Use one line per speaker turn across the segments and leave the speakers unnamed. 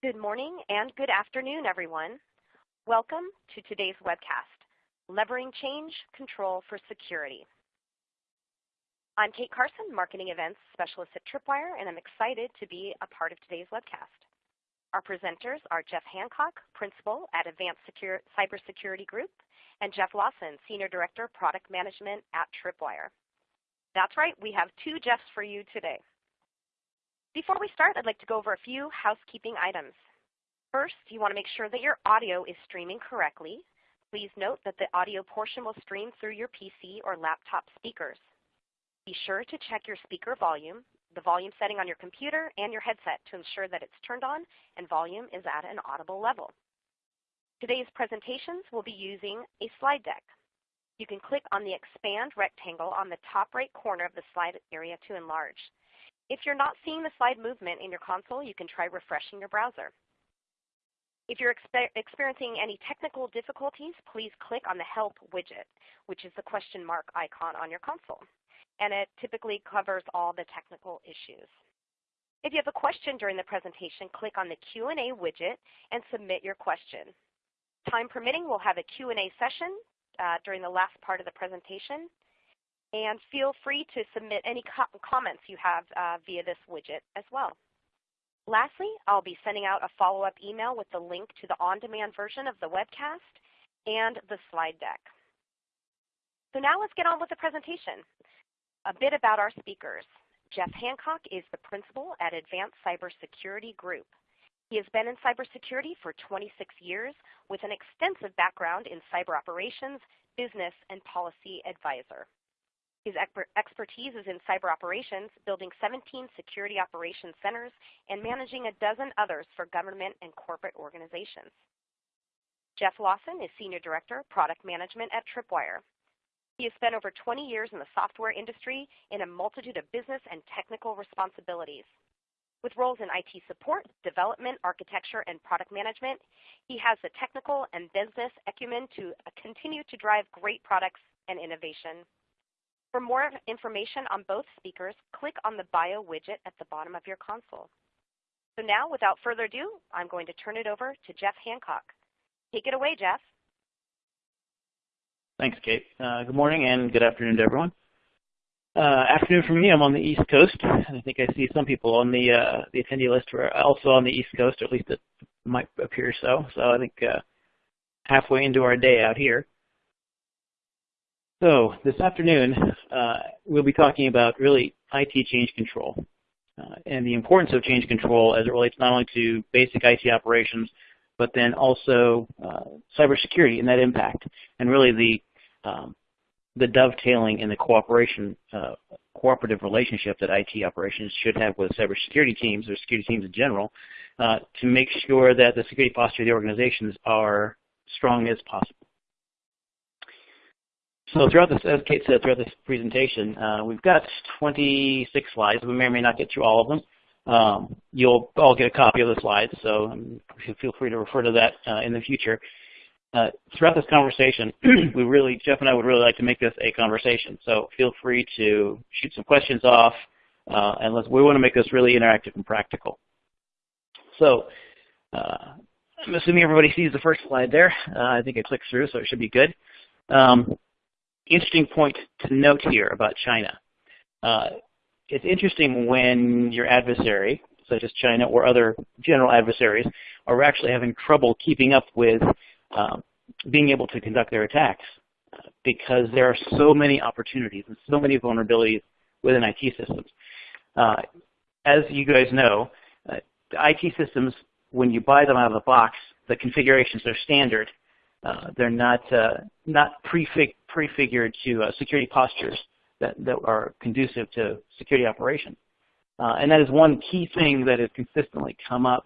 Good morning and good afternoon, everyone. Welcome to today's webcast, Levering Change Control for Security. I'm Kate Carson, Marketing Events Specialist at Tripwire, and I'm excited to be a part of today's webcast. Our presenters are Jeff Hancock, Principal at Advanced Secure Cybersecurity Group, and Jeff Lawson, Senior Director, of Product Management at Tripwire. That's right, we have two Jeffs for you today. Before we start, I'd like to go over a few housekeeping items. First, you want to make sure that your audio is streaming correctly. Please note that the audio portion will stream through your PC or laptop speakers. Be sure to check your speaker volume, the volume setting on your computer and your headset to ensure that it's turned on and volume is at an audible level. Today's presentations will be using a slide deck. You can click on the expand rectangle on the top right corner of the slide area to enlarge. If you're not seeing the slide movement in your console, you can try refreshing your browser. If you're exper experiencing any technical difficulties, please click on the Help widget, which is the question mark icon on your console and it typically covers all the technical issues. If you have a question during the presentation, click on the Q&A widget and submit your question. Time permitting, we'll have a Q&A session uh, during the last part of the presentation. And feel free to submit any co comments you have uh, via this widget as well. Lastly, I'll be sending out a follow-up email with the link to the on-demand version of the webcast and the slide deck. So now let's get on with the presentation. A bit about our speakers. Jeff Hancock is the principal at Advanced Cybersecurity Group. He has been in cybersecurity for 26 years with an extensive background in cyber operations, business, and policy advisor. His expertise is in cyber operations, building 17 security operations centers and managing a dozen others for government and corporate organizations. Jeff Lawson is Senior Director, Product Management at Tripwire. He has spent over 20 years in the software industry in a multitude of business and technical responsibilities. With roles in IT support, development, architecture, and product management, he has the technical and business acumen to continue to drive great products and innovation. For more information on both speakers, click on the bio widget at the bottom of your console. So now, without further ado, I'm going to turn it over to Jeff Hancock. Take it away, Jeff.
Thanks, Kate. Uh, good morning and good afternoon to everyone. Uh, afternoon for me. I'm on the East Coast, and I think I see some people on the uh, the attendee list who are also on the East Coast, or at least it might appear so. So I think uh, halfway into our day out here. So this afternoon, uh, we'll be talking about really IT change control uh, and the importance of change control as it relates not only to basic IT operations, but then also uh, cybersecurity and that impact, and really the um, the dovetailing and the cooperation, uh, cooperative relationship that IT operations should have with cybersecurity teams or security teams in general uh, to make sure that the security posture of the organizations are strong as possible. So throughout this, as Kate said, throughout this presentation, uh, we've got 26 slides. We may or may not get through all of them. Um, you'll all get a copy of the slides, so um, feel free to refer to that uh, in the future. Uh, throughout this conversation, we really, Jeff and I would really like to make this a conversation. So feel free to shoot some questions off, uh, and we want to make this really interactive and practical. So uh, I'm assuming everybody sees the first slide there. Uh, I think I clicked through, so it should be good. Um, interesting point to note here about China. Uh, it's interesting when your adversary, such as China or other general adversaries, are actually having trouble keeping up with um, being able to conduct their attacks because there are so many opportunities and so many vulnerabilities within IT systems. Uh, as you guys know, uh, IT systems, when you buy them out of the box, the configurations are standard. Uh, they're not uh, not prefig prefigured to uh, security postures that, that are conducive to security operations. Uh, and that is one key thing that has consistently come up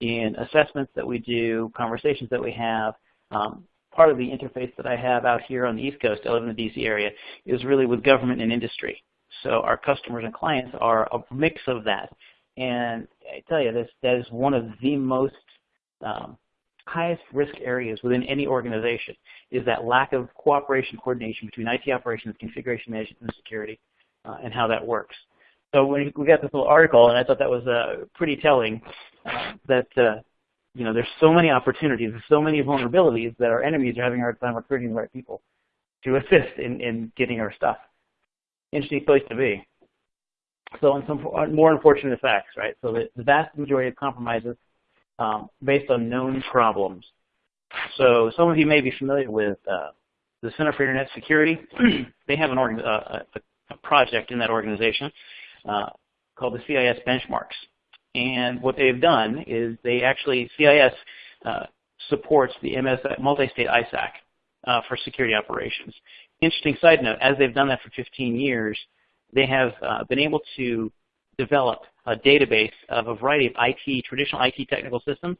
in assessments that we do, conversations that we have. Um, part of the interface that I have out here on the East Coast, I live in the DC area, is really with government and industry. So our customers and clients are a mix of that. And I tell you, this that is one of the most um, highest risk areas within any organization is that lack of cooperation coordination between IT operations, configuration management, and security, uh, and how that works. So when we got this little article, and I thought that was uh, pretty telling, uh, that uh, you know, there's so many opportunities, there's so many vulnerabilities that our enemies are having a hard time recruiting the right people to assist in, in getting our stuff. Interesting place to be. So on some more unfortunate facts, right? So the, the vast majority of compromises um, based on known problems. So some of you may be familiar with uh, the Center for Internet Security. they have an uh, a, a, project in that organization uh, called the CIS benchmarks. And what they've done is they actually, CIS uh, supports the MS multi-state ISAC uh, for security operations. Interesting side note, as they've done that for 15 years, they have uh, been able to develop a database of a variety of IT, traditional IT technical systems,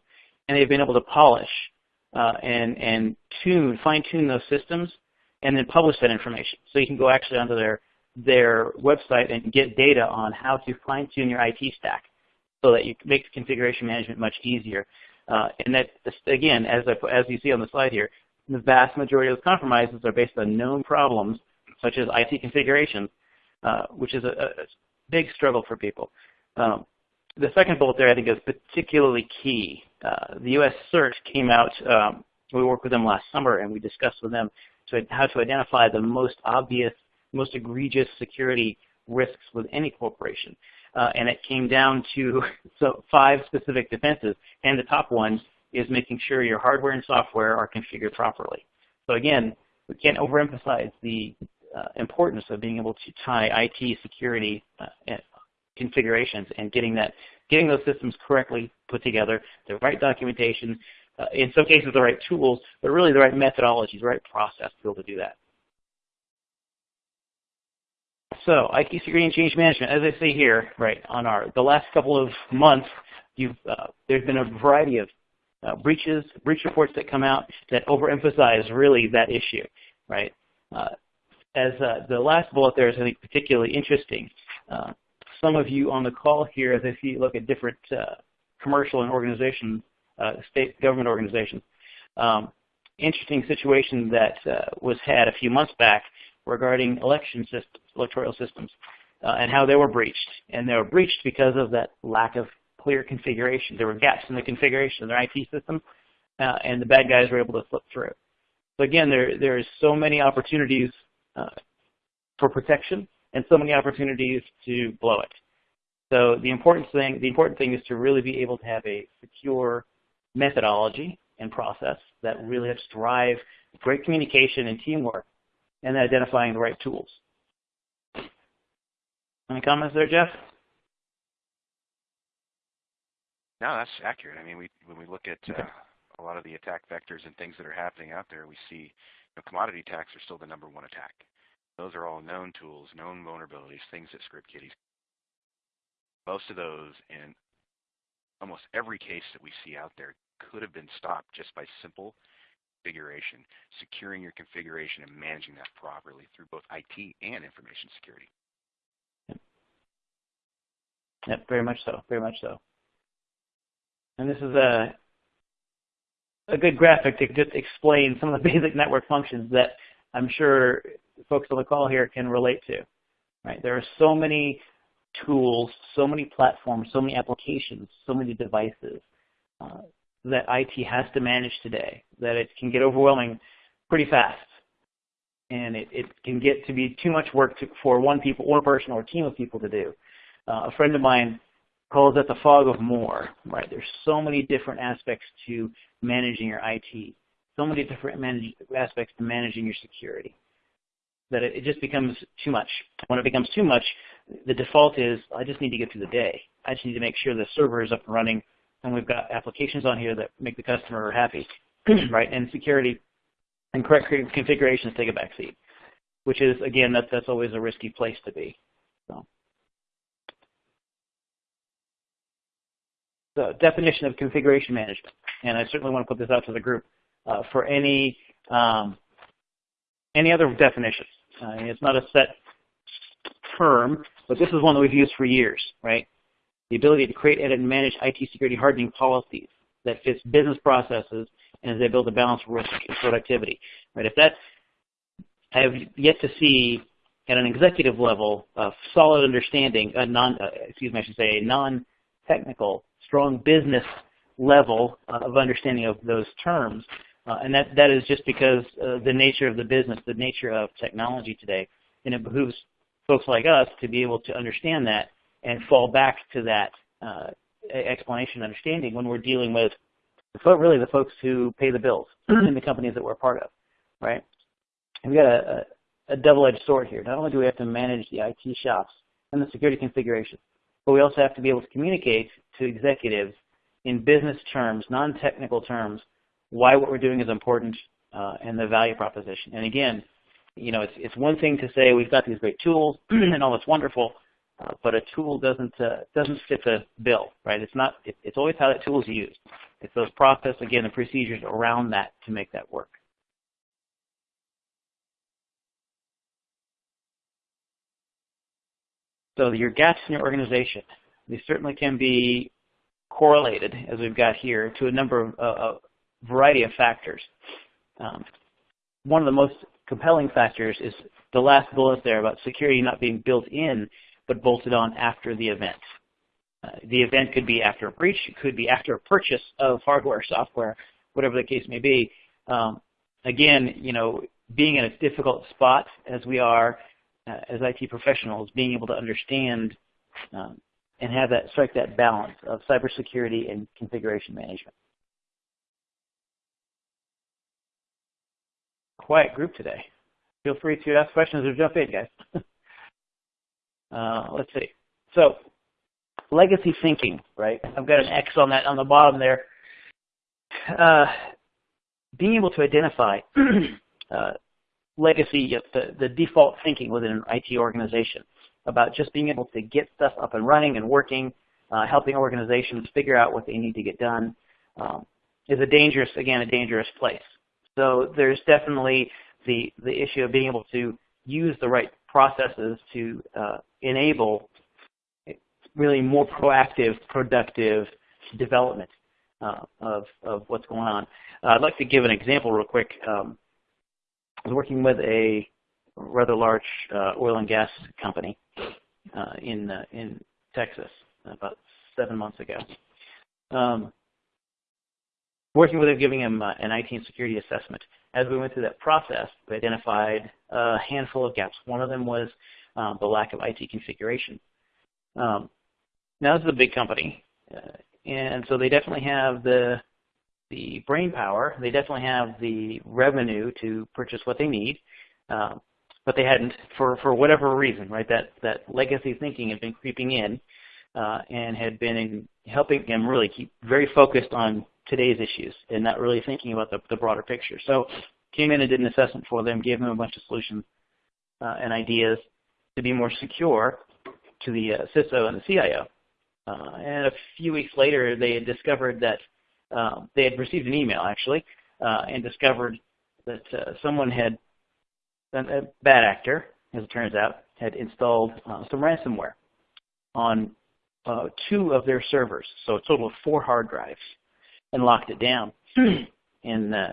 and they've been able to polish uh, and, and tune, fine-tune those systems, and then publish that information. So you can go actually onto their, their website and get data on how to fine-tune your IT stack so that you make configuration management much easier. Uh, and that, again, as, I, as you see on the slide here, the vast majority of those compromises are based on known problems, such as IT configuration, uh, which is a, a, big struggle for people. Um, the second bullet there I think is particularly key. Uh, the U.S. CERT came out, um, we worked with them last summer and we discussed with them to, how to identify the most obvious, most egregious security risks with any corporation. Uh, and it came down to so five specific defenses, and the top one is making sure your hardware and software are configured properly. So again, we can't overemphasize the uh, importance of being able to tie IT security uh, configurations and getting that, getting those systems correctly put together, the right documentation, uh, in some cases the right tools, but really the right methodologies, the right process to be able to do that. So IT security and change management, as I say here, right on our the last couple of months, uh, there's been a variety of uh, breaches, breach reports that come out that overemphasize really that issue, right? Uh, as uh, the last bullet there is, I think, particularly interesting. Uh, some of you on the call here, as if you look at different uh, commercial and organizations, uh, state government organizations, um, interesting situation that uh, was had a few months back regarding election systems, electoral systems, uh, and how they were breached. And they were breached because of that lack of clear configuration. There were gaps in the configuration of their IT system, and the bad guys were able to slip through. So again, there there's so many opportunities for protection and so many opportunities to blow it. So the important thing, the important thing is to really be able to have a secure methodology and process that really helps drive great communication and teamwork and identifying the right tools. Any comments there, Jeff?
No, that's accurate. I mean, we when we look at uh, a lot of the attack vectors and things that are happening out there, we see commodity attacks are still the number one attack. Those are all known tools, known vulnerabilities, things that script kiddies. Most of those in almost every case that we see out there could have been stopped just by simple configuration, securing your configuration and managing that properly through both IT and information security.
Yep, very much so, very much so. And this is a a good graphic to just explain some of the basic network functions that I'm sure folks on the call here can relate to. Right? There are so many tools, so many platforms, so many applications, so many devices uh, that IT has to manage today that it can get overwhelming pretty fast. And it, it can get to be too much work to, for one people, one person or a team of people to do. Uh, a friend of mine calls it the fog of more, right? There's so many different aspects to managing your IT, so many different manage, aspects to managing your security that it, it just becomes too much. When it becomes too much, the default is I just need to get through the day. I just need to make sure the server is up and running and we've got applications on here that make the customer happy, right? And security and correct configurations take a backseat, which is, again, that, that's always a risky place to be. So. The definition of configuration management, and I certainly want to put this out to the group uh, for any um, any other definitions. It's not a set term, but this is one that we've used for years, right? The ability to create, edit, and manage IT security hardening policies that fits business processes and is able to balance risk and productivity, right? If that, I have yet to see at an executive level a solid understanding, a non, uh, excuse me, I should say, a non-technical strong business level of understanding of those terms. Uh, and that, that is just because uh, the nature of the business, the nature of technology today. And it behooves folks like us to be able to understand that and fall back to that uh, explanation understanding when we're dealing with really the folks who pay the bills in the companies that we're part of, right? And we got a, a, a double-edged sword here. Not only do we have to manage the IT shops and the security configuration, but we also have to be able to communicate to executives in business terms, non-technical terms, why what we're doing is important uh, and the value proposition. And again, you know, it's, it's one thing to say we've got these great tools and all that's wonderful, uh, but a tool doesn't uh, doesn't fit the bill, right? It's not. It, it's always how that tool is used. It's those process again, the procedures around that to make that work. So your gaps in your organization, these certainly can be correlated, as we've got here, to a number of uh, a variety of factors. Um, one of the most compelling factors is the last bullet there about security not being built in, but bolted on after the event. Uh, the event could be after a breach, it could be after a purchase of hardware, software, whatever the case may be. Um, again, you know, being in a difficult spot as we are uh, as IT professionals, being able to understand um, and have that strike that balance of cybersecurity and configuration management. Quiet group today. Feel free to ask questions or jump in, guys. uh, let's see. So, legacy thinking, right? I've got an X on that on the bottom there. Uh, being able to identify uh, legacy, the, the default thinking within an IT organization about just being able to get stuff up and running and working, uh, helping organizations figure out what they need to get done, um, is a dangerous, again, a dangerous place. So there's definitely the, the issue of being able to use the right processes to uh, enable really more proactive, productive development uh, of, of what's going on. I'd like to give an example real quick. Um, I was working with a rather large uh, oil and gas company uh, in uh, in Texas about seven months ago. Um, working with him, giving him uh, an IT and security assessment. As we went through that process, we identified a handful of gaps. One of them was um, the lack of IT configuration. Um, now this is a big company, uh, and so they definitely have the the brain power. They definitely have the revenue to purchase what they need, um, but they hadn't for for whatever reason, right? That that legacy thinking had been creeping in uh, and had been in helping them really keep very focused on today's issues and not really thinking about the, the broader picture. So came in and did an assessment for them, gave them a bunch of solutions uh, and ideas to be more secure to the uh, CISO and the CIO. Uh, and a few weeks later, they had discovered that um, they had received an email actually, uh, and discovered that uh, someone had, a bad actor, as it turns out, had installed uh, some ransomware on uh, two of their servers, so a total of four hard drives, and locked it down. and uh,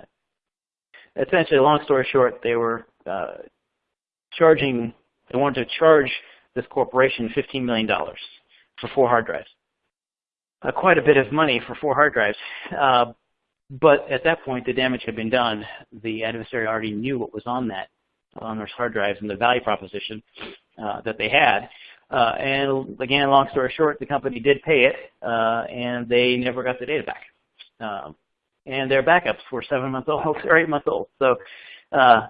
essentially, long story short, they were uh, charging, they wanted to charge this corporation $15 million for four hard drives uh, quite a bit of money for four hard drives. Uh, but at that point, the damage had been done. The adversary already knew what was on that, on those hard drives and the value proposition uh, that they had. Uh, and again, long story short, the company did pay it, uh, and they never got the data back. Um, and their backups were seven months old or eight months old. So uh,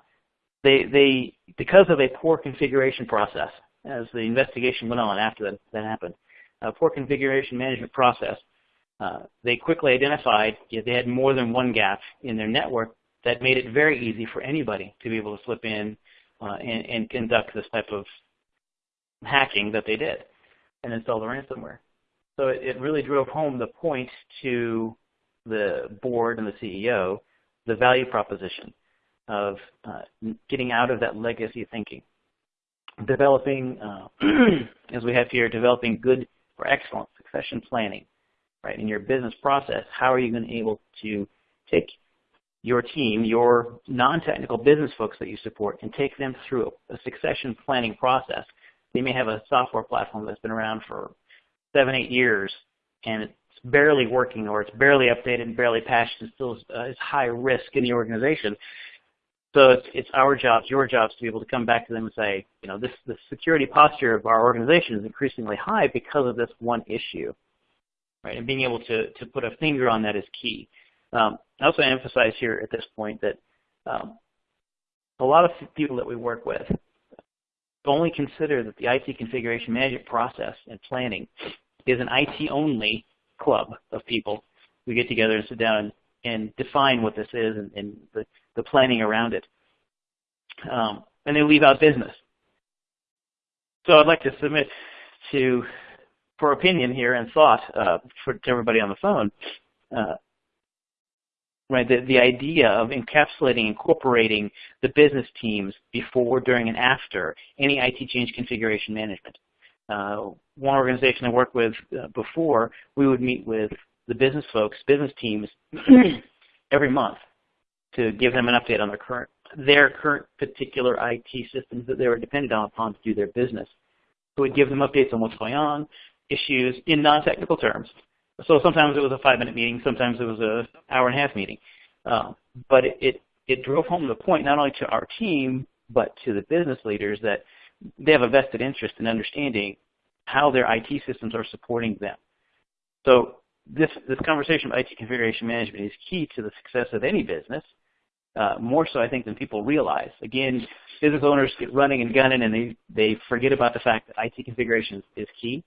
they, they, because of a poor configuration process, as the investigation went on after that, that happened, uh, poor configuration management process, uh, they quickly identified if they had more than one gap in their network that made it very easy for anybody to be able to slip in uh, and, and, conduct this type of hacking that they did and install the ransomware. So it, it really drove home the point to the board and the CEO, the value proposition of uh, getting out of that legacy thinking. Developing, uh, as we have here, developing good for excellent succession planning, right? In your business process, how are you going to be able to take your team, your non-technical business folks that you support, and take them through a succession planning process. They may have a software platform that's been around for seven, eight years, and it's barely working or it's barely updated and barely patched and still uh, is high risk in the organization. So it's, it's our jobs, your jobs, to be able to come back to them and say, you know, this the security posture of our organization is increasingly high because of this one issue, right? And being able to to put a finger on that is key. Um, I also emphasize here at this point that um, a lot of people that we work with only consider that the IT configuration management process and planning is an IT-only club of people We get together and sit down and, and define what this is and, and the, the, planning around it. Um, and they leave out business. So I'd like to submit to, for opinion here and thought uh, for to everybody on the phone, uh, right? The, the idea of encapsulating, incorporating the business teams before, during, and after any IT change configuration management. Uh, one organization I worked with uh, before, we would meet with the business folks, business teams, every month to give them an update on their current their current particular IT systems that they were dependent on upon to do their business. So we'd give them updates on what's going on, issues in non-technical terms. So sometimes it was a five-minute meeting, sometimes it was an hour and a half meeting. Uh, but it, it, it drove home the point not only to our team, but to the business leaders that they have a vested interest in understanding how their IT systems are supporting them. So this, this conversation about IT configuration management is key to the success of any business, uh, more so I think than people realize. Again, business owners get running and gunning and they, they forget about the fact that IT configuration is, key.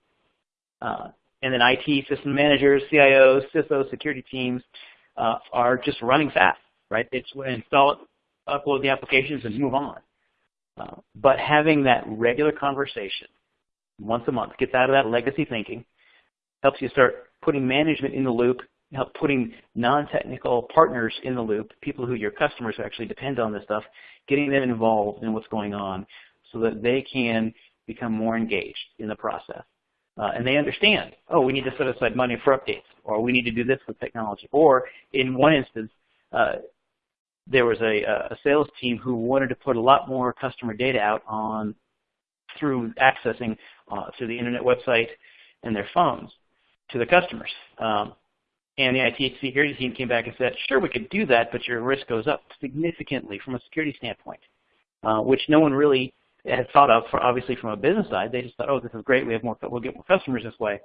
Uh, and then IT system managers, CIOs, CISOs, security teams uh, are just running fast, right? It's install it, upload the applications, and move on. Uh, but having that regular conversation once a month gets out of that legacy thinking, helps you start putting management in the loop, help putting non-technical partners in the loop, people who your customers actually depend on this stuff, getting them involved in what's going on so that they can become more engaged in the process. Uh, and they understand, oh, we need to set aside money for updates, or we need to do this with technology. Or in one instance, uh, there was a, a sales team who wanted to put a lot more customer data out on through accessing uh, through the internet website and their phones to the customers. Um, and the IT security team came back and said, sure, we could do that, but your risk goes up significantly from a security standpoint, uh, which no one really had thought of, for, obviously from a business side. They just thought, oh, this is great. We have more, we'll get more customers this way.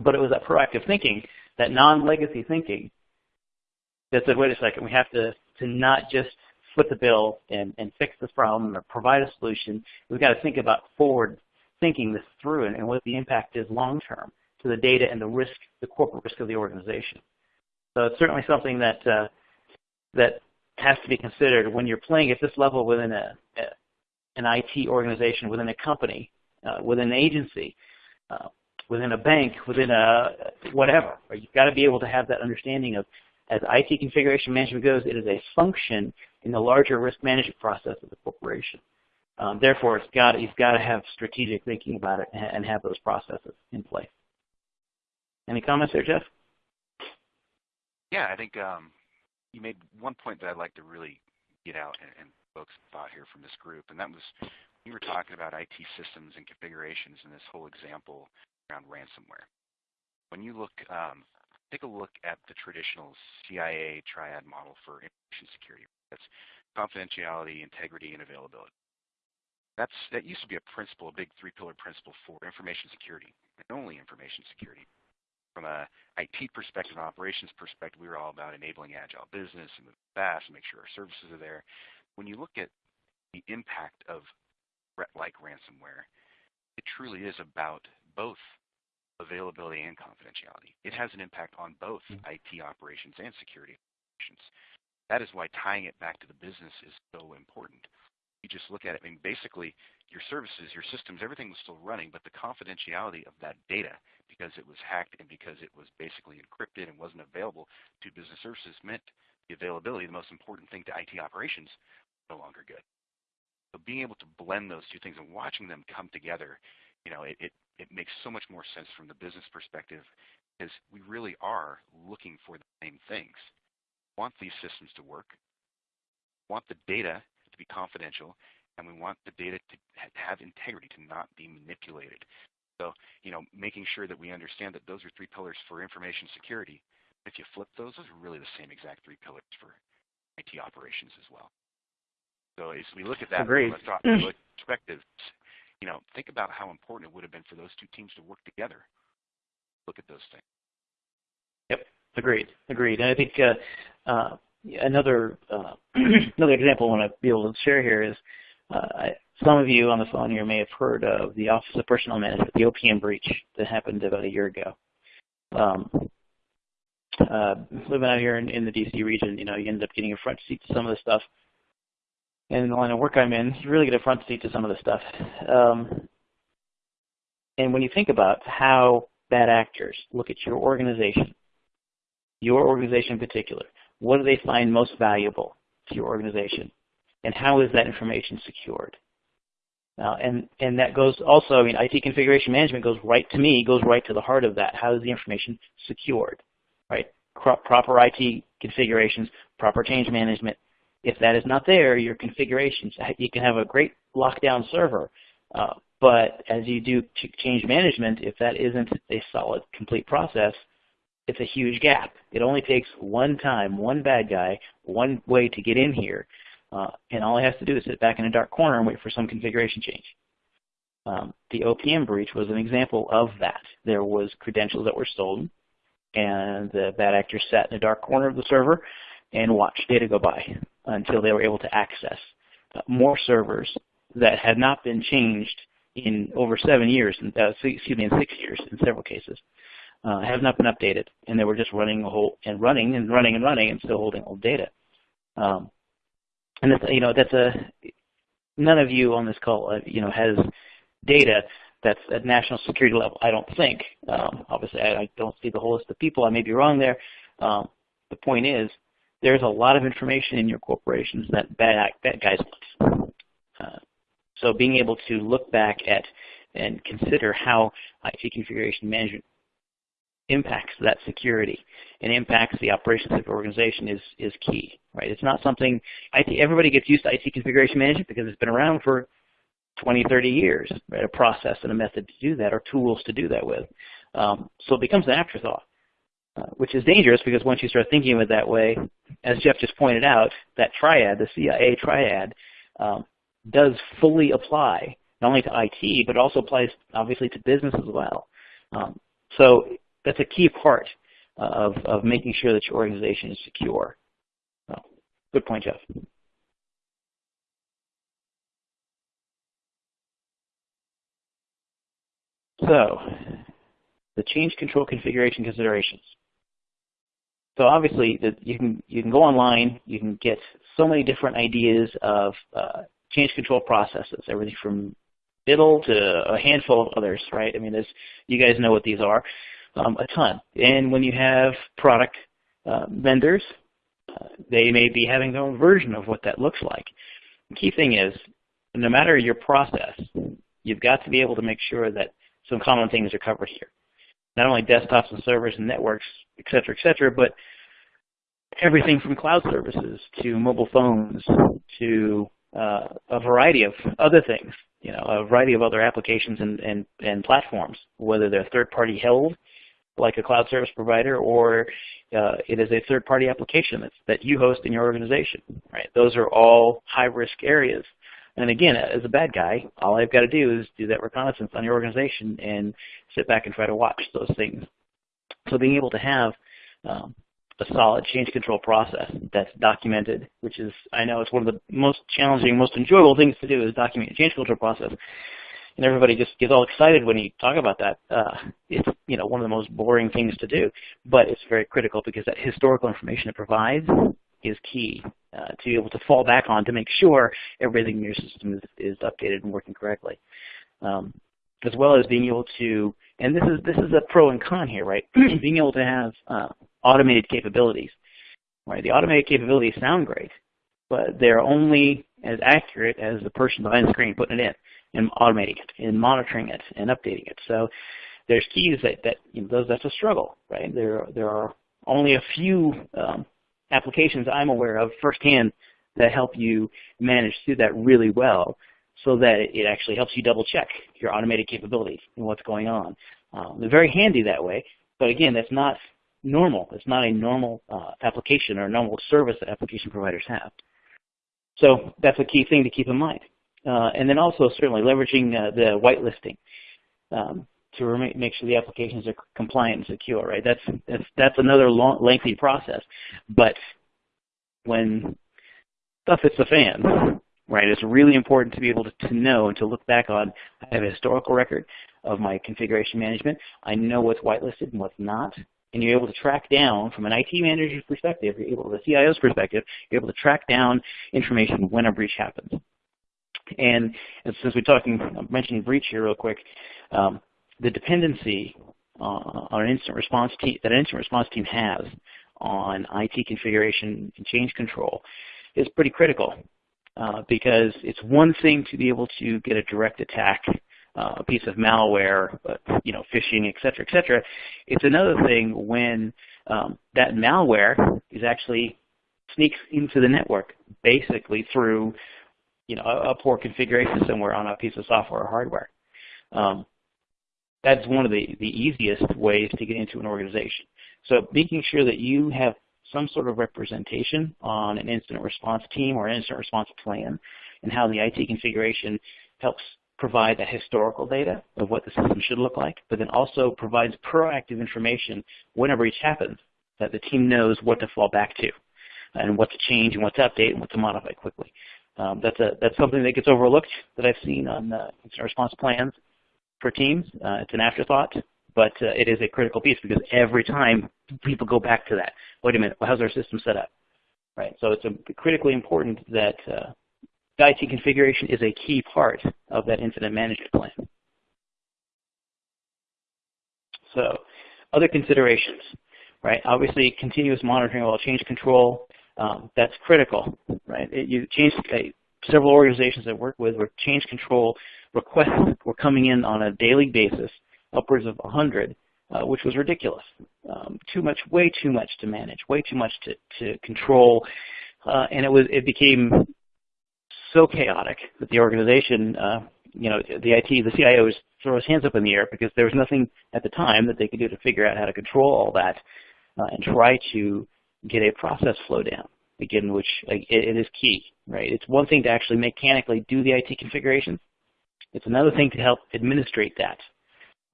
But it was that proactive thinking, that non-legacy thinking, that said, wait a second, we have to, to not just foot the bill and, and fix this problem or provide a solution. We've got to think about forward thinking this through and, and what the impact is long term to the data and the risk, the corporate risk of the organization. So it's certainly something that uh, that has to be considered when you're playing at this level within a, a an IT organization, within a company, uh, within an agency, uh, within a bank, within a whatever. You've got to be able to have that understanding of as IT configuration management goes, it is a function in the larger risk management process of the corporation. Um, therefore, it's got, you've got to have strategic thinking about it and have those processes in place. Any comments there, Jeff?
Yeah, I think um, you made one point that I'd like to really get out and, and folks thought here from this group, and that was you were talking about IT systems and configurations in this whole example around ransomware. When you look, um, take a look at the traditional CIA triad model for information security. That's confidentiality, integrity, and availability. That's, that used to be a principle, a big three-pillar principle for information security, and only information security. From a IT perspective and operations perspective, we were all about enabling agile business and move fast and make sure our services are there. When you look at the impact of threat like ransomware, it truly is about both availability and confidentiality. It has an impact on both mm-hmm. IT operations and security operations. That is why tying it back to the business is so important. You just look at it, I mean, basically, your services, your systems, everything was still running, but the confidentiality of that data, because it was hacked and because it was basically encrypted and wasn't available to business services, meant the availability, the most important thing to IT operations, no longer good. So being able to blend those two things and watching them come together you know, it, it, it makes so much more sense from the business perspective because we really are looking for the same things. We want these systems to work, want the data to be confidential, and we want the data to have integrity, to not be manipulated. So, you know, making sure that we understand that those are three pillars for information security. If you flip those, those are really the same exact three pillars for IT operations as well. So as we look at that
Agreed.
from a perspective, you know, think about how important it would have been for those two teams to work together. Look at those things.
Yep, agreed, agreed. And I think uh, uh, another uh, another example I want to be able to share here is uh, some of you on the phone here may have heard of the Office of Personnel Management, the OPM breach that happened about a year ago. Um, uh, living out here in, in, the DC region, you know, you end up getting a front seat to some of the stuff. And in the line of work I'm in, you really get a front seat to some of the stuff. Um, and when you think about how bad actors look at your organization, your organization in particular, what do they find most valuable to your organization? And how is that information secured? Uh, and, and that goes also, I mean, IT configuration management goes right to me, goes right to the heart of that. How is the information secured, right? proper IT configurations, proper change management. If that is not there, your configurations, you can have a great lockdown server, uh, but as you do change management, if that isn't a solid, complete process, it's a huge gap. It only takes one time, one bad guy, one way to get in here, uh, and all he has to do is sit back in a dark corner and wait for some configuration change. Um, the OPM breach was an example of that. There was credentials that were stolen, and the bad actors sat in a dark corner of the server and watched data go by until they were able to access uh, more servers that had not been changed in over seven years, uh, excuse me, in six years in several cases, uh, have not been updated, and they were just running a whole and running and running and running and still holding old data. Um, and that's, you know, that's a, none of you on this call, uh, you know, has data that's at national security level, I don't think. Um, obviously, I, I, don't see the whole list of people. I may be wrong there. Um, the point is, there's a lot of information in your corporations that bad, bad guys want. Uh, so being able to look back at and consider how IT configuration management impacts that security and impacts the operations of the organization is, is key, right? It's not something, IT, everybody gets used to IT configuration management because it's been around for 20, 30 years, right? A process and a method to do that or tools to do that with. Um, so it becomes an afterthought, uh, which is dangerous because once you start thinking of it that way, as Jeff just pointed out, that triad, the CIA triad, um, does fully apply not only to IT, but also applies obviously to business as well. Um, so that's a key part of, of making sure that your organization is secure. So, good point, Jeff. So, the change control configuration considerations. So obviously, you can you can go online. You can get so many different ideas of uh, change control processes, everything from ITIL to a handful of others, right? I mean, you guys know what these are um, a ton. And when you have product uh, vendors, uh, they may be having their own version of what that looks like. The key thing is, no matter your process, you've got to be able to make sure that some common things are covered here. Not only desktops and servers and networks, et cetera, et cetera, but everything from cloud services to mobile phones to uh, a variety of other things, you know, a variety of other applications and, and, and platforms, whether they're third-party held like a cloud service provider, or uh, it is a third-party application that's, that you host in your organization. Right? Those are all high-risk areas. And again, as a bad guy, all I've got to do is do that reconnaissance on your organization and sit back and try to watch those things. So being able to have um, a solid change control process that's documented, which is, I know it's one of the most challenging, most enjoyable things to do is document a change control process and everybody just gets all excited when you talk about that. Uh, it's you know one of the most boring things to do, but it's very critical because that historical information it provides is key uh, to be able to fall back on to make sure everything in your system is, is updated and working correctly. Um, as well as being able to, and this is this is a pro and con here, right? being able to have uh, automated capabilities, right? The automated capabilities sound great, but they're only as accurate as the person behind the screen putting it in and automating it and monitoring it and updating it. So there's keys that, that you know, those, that's a struggle, right? There, there are only a few um, applications I'm aware of firsthand that help you manage through that really well. so that it actually helps you double check your automated capabilities and what's going on. Um, they're very handy that way, but again, that's not normal. It's not a normal uh, application or normal service that application providers have. So that's a key thing to keep in mind. Uh, and then also certainly leveraging uh, the whitelisting um, to make sure the applications are compliant and secure, right? That's, that's, that's another long, lengthy process. But when stuff hits the fan, right, it's really important to be able to, to know and to look back on, I have a historical record of my configuration management. I know what's whitelisted and what's not and you're able to track down from an IT manager's perspective, you're able, the CIO's perspective, you're able to track down information when a breach happens. And, and since we're talking, I'm mentioning breach here real quick, um, the dependency uh, on an incident response team that an incident response team has on IT configuration and change control is pretty critical uh, because it's one thing to be able to get a direct attack uh, a piece of malware, but, you know, phishing, et cetera, et cetera. It's another thing when um, that malware is actually sneaks into the network, basically through, you know, a, a poor configuration somewhere on a piece of software or hardware. Um, that's one of the, the easiest ways to get into an organization. So making sure that you have some sort of representation on an incident response team or an incident response plan and how the IT configuration helps provide that historical data of what the system should look like, but then also provides proactive information whenever each happens that the team knows what to fall back to and what to change and what to update and what to modify quickly. Um, that's, a, that's something that gets overlooked that I've seen on uh, incident response plans for teams. Uh, it's an afterthought, but uh, it is a critical piece because every time people go back to that, wait a minute, well, how's our system set up? Right, so it's a, critically important that uh, IT configuration is a key part of that incident management plan. So other considerations, right? Obviously, continuous monitoring while change control, um, that's critical, right? It, you change uh, several organizations I work with where change control requests were coming in on a daily basis, upwards of 100, uh, which was ridiculous. Um, too much, way too much to manage, way too much to, to control, uh, and it was it became so chaotic that the organization, uh, you know, the IT, the CIO was throw his hands up in the air because there was nothing at the time that they could do to figure out how to control all that uh, and try to get a process flow down. Again, which it, it is key, right? It's one thing to actually mechanically do the IT configuration. It's another thing to help administrate that.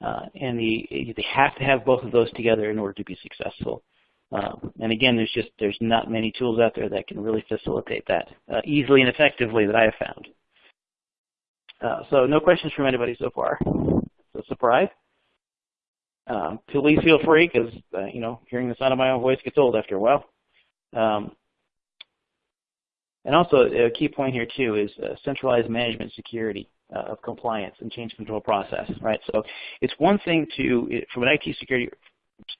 Uh, and the, they have to have both of those together in order to be successful. Um, and again, there's just there's not many tools out there that can really facilitate that uh, easily and effectively that I have found. Uh, so no questions from anybody so far. So surprise. Um, please feel free because uh, you know hearing the sound of my own voice gets old after a while. Um, and also a key point here too is uh, centralized management security uh, of compliance and change control process, right? So it's one thing to, from an IT security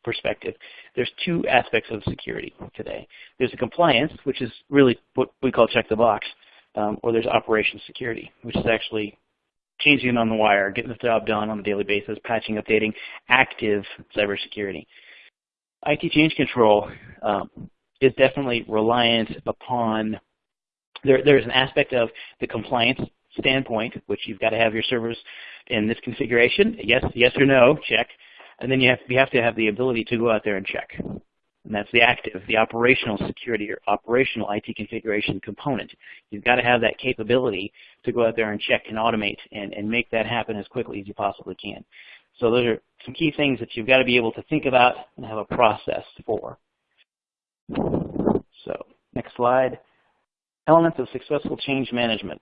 perspective, there's two aspects of security today. There's the compliance, which is really what we call check the box, um, or there's operations security, which is actually changing it on the wire, getting the job done on a daily basis, patching, updating, active cybersecurity. IT change control um, is definitely reliant upon, there, there's an aspect of the compliance standpoint, which you've got to have your servers in this configuration, yes, yes or no, check. And then you have, you have to have the ability to go out there and check. And that's the active, the operational security or operational IT configuration component. You've got to have that capability to go out there and check and automate and, and make that happen as quickly as you possibly can. So those are some key things that you've got to be able to think about and have a process for. So next slide. Elements of successful change management.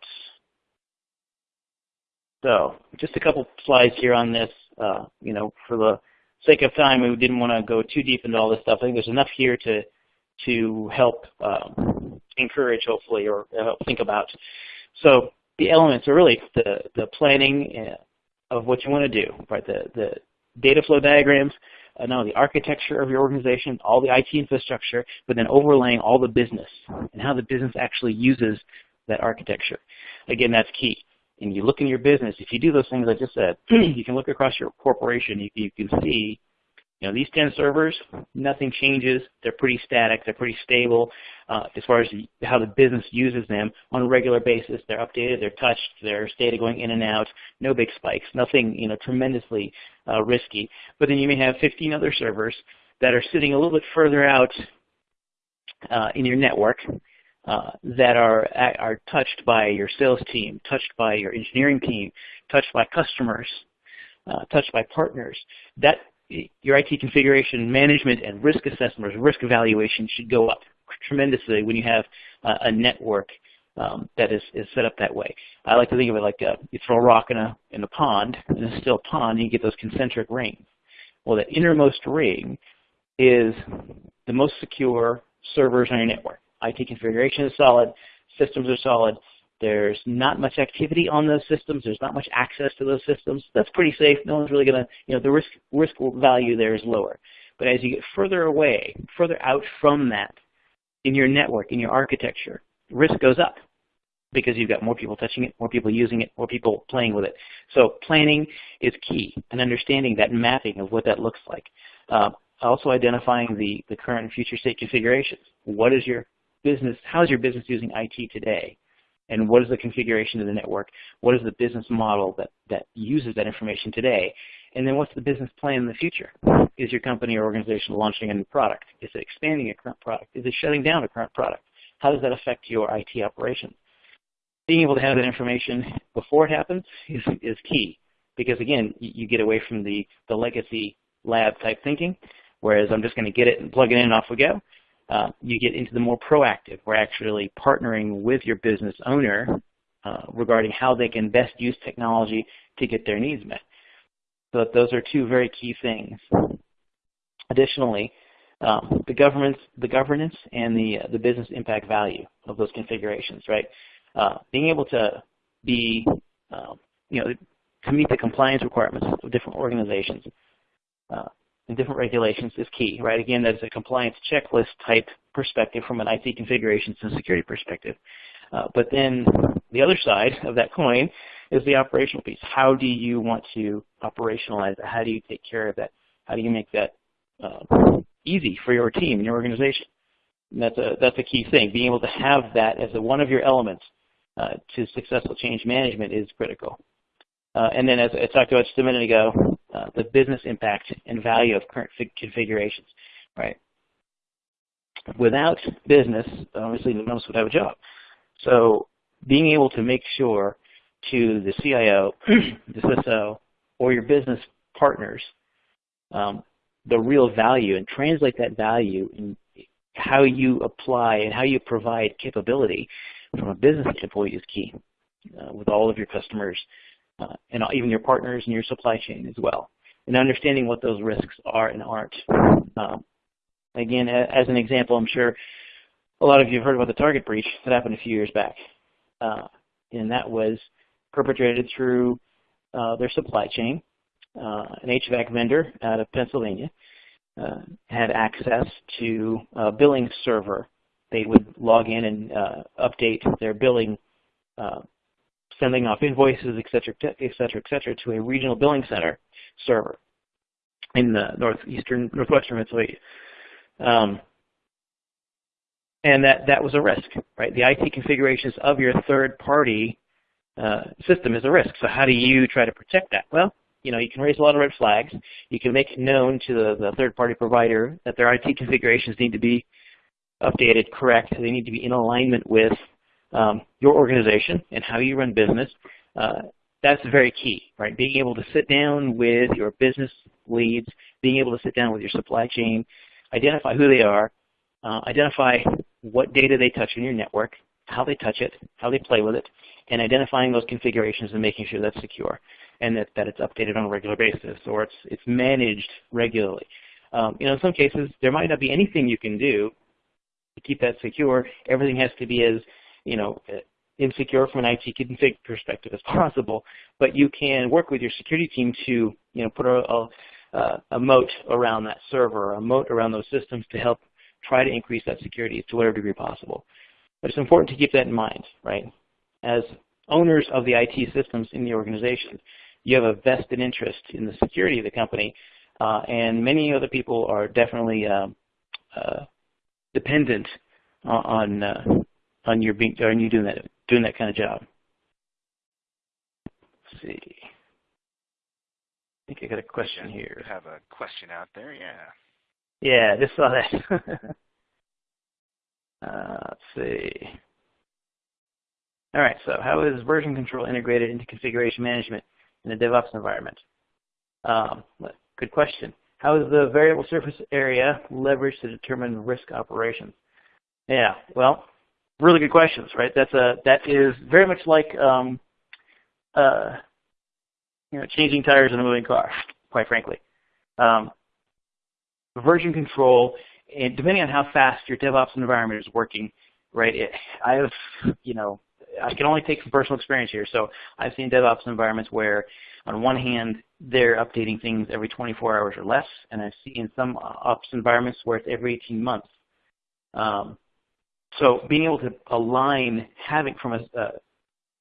So just a couple slides here on this. Uh, you know, for the sake of time, we didn't want to go too deep into all this stuff. I think there's enough here to to help um, encourage, hopefully, or help think about. So the elements are really the the planning uh, of what you want to do, right? The the data flow diagrams, uh, the architecture of your organization, all the IT infrastructure, but then overlaying all the business and how the business actually uses that architecture. Again, that's key and you look in your business, if you do those things I just said, you can look across your corporation, you, you can see You know, these 10 servers, nothing changes. They're pretty static. They're pretty stable uh, as far as how the business uses them on a regular basis. They're updated. They're touched. There's data going in and out. No big spikes. Nothing, you know, tremendously uh, risky. But then you may have 15 other servers that are sitting a little bit further out uh, in your network uh, that are are touched by your sales team, touched by your engineering team, touched by customers, uh, touched by partners. That your IT configuration management and risk assessment risk evaluation should go up tremendously when you have uh, a network um, that is, is set up that way. I like to think of it like a, uh, you throw a rock in a, in a pond, in a still pond, and you get those concentric rings. Well, the innermost ring is the most secure servers on your network. IT configuration is solid, systems are solid, there's not much activity on those systems. There's not much access to those systems. That's pretty safe. No one's really going to, you know, the risk, risk value there is lower. But as you get further away, further out from that in your network, in your architecture, risk goes up because you've got more people touching it, more people using it, more people playing with it. So planning is key and understanding that mapping of what that looks like. Uh, also identifying the, the current and future state configurations. What is your business, how is your business using IT today? and what is the configuration of the network, what is the business model that, that uses that information today, and then what's the business plan in the future? Is your company or organization launching a new product? Is it expanding a current product? Is it shutting down a current product? How does that affect your IT operations? Being able to have that information before it happens is, is key because again, you get away from the, the legacy lab type thinking, whereas I'm just going to get it and plug it in and off we go uh, you get into the more proactive. We're actually partnering with your business owner uh, regarding how they can best use technology to get their needs met. So those are two very key things. Additionally, um, the governance, the governance, and the uh, the business impact value of those configurations, right? Uh, being able to be, um, you know, to meet the compliance requirements of different organizations, uh, and different regulations is key, right? Again, that is a compliance checklist type perspective from an IT configurations and security perspective. Uh, but then the other side of that coin is the operational piece. How do you want to operationalize that? How do you take care of that? How do you make that uh, easy for your team and your organization? And that's a that's a key thing. Being able to have that as a, one of your elements uh, to successful change management is critical. Uh, and then as I talked about just a minute ago, uh, the business impact and value of current configurations, right? Without business, obviously none of us would have a job. So being able to make sure to the CIO, the CISO, or your business partners um, the real value and translate that value in how you apply and how you provide capability from a business standpoint is key uh, with all of your customers uh, and even your partners and your supply chain as well, and understanding what those risks are and aren't. Um, again, as an example, I'm sure a lot of you have heard about the Target breach that happened a few years back, uh, and that was perpetrated through uh, their supply chain. Uh, an HVAC vendor out of Pennsylvania uh, had access to a billing server. They would log in and uh, update their billing uh, sending off invoices, et cetera, et cetera, et cetera, to a regional billing center server in the northeastern, northwestern Pennsylvania. Um, and that, that was a risk, right? The IT configurations of your third-party uh, system is a risk. So how do you try to protect that? Well, you know, you can raise a lot of red flags. You can make known to the, the third-party provider that their IT configurations need to be updated, correct. They need to be in alignment with um, your organization and how you run business, uh, that's very key, right? Being able to sit down with your business leads, being able to sit down with your supply chain, identify who they are, uh, identify what data they touch in your network, how they touch it, how they play with it, and identifying those configurations and making sure that's secure and that, that it's updated on a regular basis or it's, it's managed regularly. Um, you know, in some cases, there might not be anything you can do to keep that secure. Everything has to be as you know, insecure from an IT config perspective as possible, but you can work with your security team to, you know, put a, a, a moat around that server, a moat around those systems to help try to increase that security to whatever degree possible. But it's important to keep that in mind, right? As owners of the IT systems in the organization, you have a vested interest in the security of the company uh, and many other people are definitely um, uh, dependent on uh, on your being on you doing that doing that kind of job. Let's see. I think I got a question
yeah,
here.
Have a question out there, yeah.
Yeah, just saw that. uh, let's see. All right, so how is version control integrated into configuration management in a DevOps environment? Um, good question. How is the variable surface area leveraged to determine risk operations? Yeah, well, really good questions, right? That's a that is very much like um, uh, you know changing tires in a moving car, quite frankly. Um, version control, and depending on how fast your DevOps environment is working, right? It, I have, you know, I can only take from personal experience here. So I've seen DevOps environments where, on one hand, they're updating things every 24 hours or less, and I've seen some ops environments where it's every 18 months. Um, so being able to align, having from a,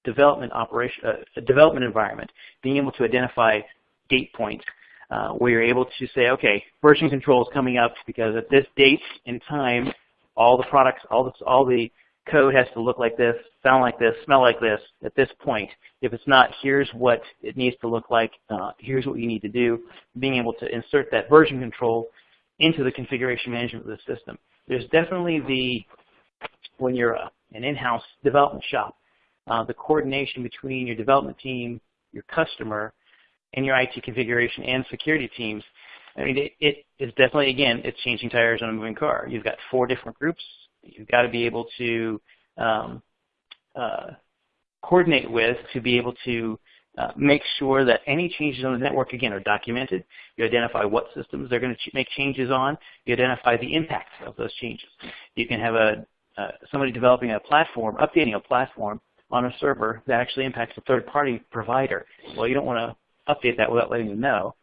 development operation, a development environment, being able to identify date points uh, where you're able to say, okay, version control is coming up because at this date and time, all the products, all the, all the code has to look like this, sound like this, smell like this at this point. If it's not, here's what it needs to look like. Uh, here's what you need to do. Being able to insert that version control into the configuration management of the system. There's definitely the, when you're a, an in-house development shop, uh, the coordination between your development team, your customer, and your IT configuration and security teams. I mean, it, it is definitely, again, it's changing tires on a moving car. You've got four different groups. You've got to be able to um, uh, coordinate with to be able to uh, make sure that any changes on the network, again, are documented. You identify what systems they're going to ch make changes on. You identify the impacts of those changes. You can have a uh, somebody developing a platform, updating a platform on a server that actually impacts a third-party provider. Well, you don't want to update that without letting them know.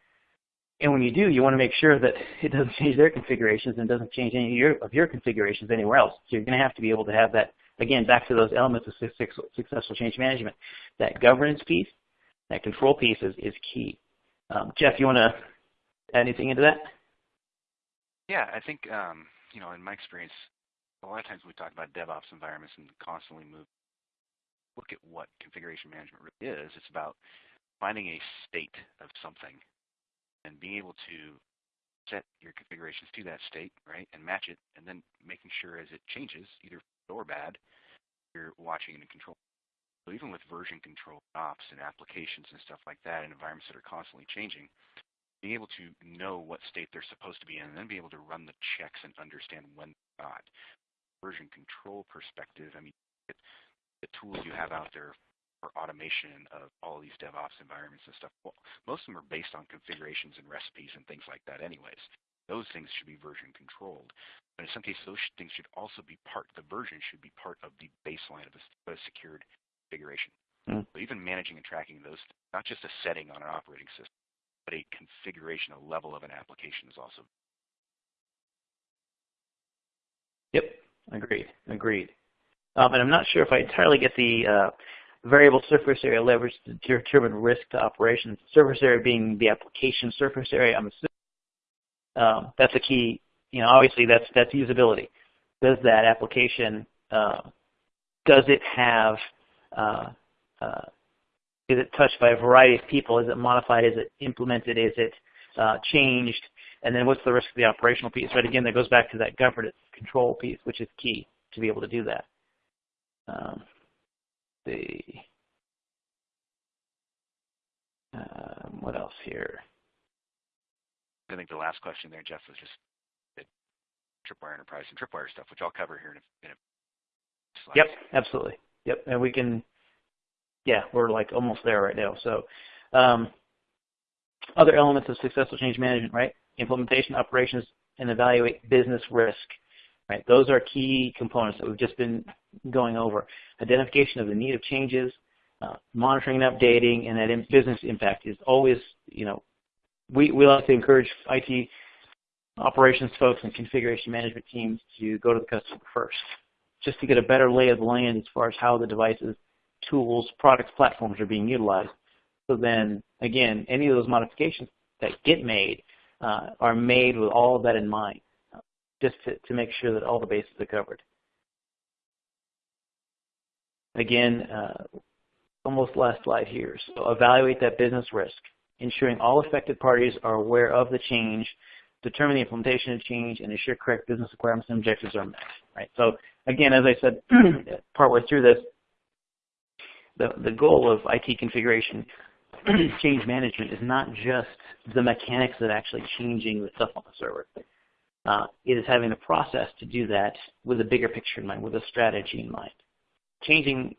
And when you do, you want to make sure that it doesn't change their configurations and doesn't change any of your, of your configurations anywhere else. So you're going to have to be able to have that, again, back to those elements of successful change management. That governance piece, that control piece is, is key. Um, Jeff, you want to add anything into that?
Yeah, I think, um, you know, in my experience, a lot of times we talk about DevOps environments and constantly move, look at what configuration management really is. It's about finding a state of something and being able to set your configurations to that state, right, and match it, and then making sure as it changes, either good or bad, you're watching and control. So even with version control ops and applications and stuff like that in environments that are constantly changing, being able to know what state they're supposed to be in and then be able to run the checks and understand when they're not. Version control perspective, I mean, the tools you have out there for automation of all of these DevOps environments and stuff. Well, most of them are based on configurations and recipes and things like that anyways. Those things should be version controlled. But in some cases, those things should also be part, the version should be part of the baseline of a, a secured configuration. Mm. So even managing and tracking those, not just a setting on an operating system, but a configuration, a level of an application is also.
Yep, agreed, agreed. Um, and I'm not sure if I entirely get the uh, variable surface area leverage to determine risk to operations. Surface area being the application surface area. I'm assuming um, that's a key. You know, obviously that's that's usability. Does that application uh, does it have uh, uh, is it touched by a variety of people? Is it modified? Is it implemented? Is it uh, changed? And then what's the risk of the operational piece? Right. Again, that goes back to that governance control piece, which is key to be able to do that. Um, see. Um, what else here?
I think the last question there, Jeff, was just Tripwire Enterprise and Tripwire stuff, which I'll cover here in a, in a slide.
Yep, absolutely. Yep, and we can, yeah, we're like almost there right now. So um, other elements of successful change management, right? Implementation, operations, and evaluate business risk. Right? Those are key components that we've just been going over. Identification of the need of changes, uh, monitoring and updating, and that business impact is always, you know, we, we like to encourage IT operations folks and configuration management teams to go to the customer first, just to get a better lay of the land as far as how the devices, tools, products, platforms are being utilized. So then, again, any of those modifications that get made uh, are made with all of that in mind, just to, to make sure that all the bases are covered. Again, uh, almost last slide here. So evaluate that business risk, ensuring all affected parties are aware of the change, determine the implementation of change, and ensure correct business requirements and objectives are met. Right. So again, as I said partway through this, the, the goal of IT configuration change management is not just the mechanics of actually changing the stuff on the server. Uh, it is having a process to do that with a bigger picture in mind, with a strategy in mind. Changing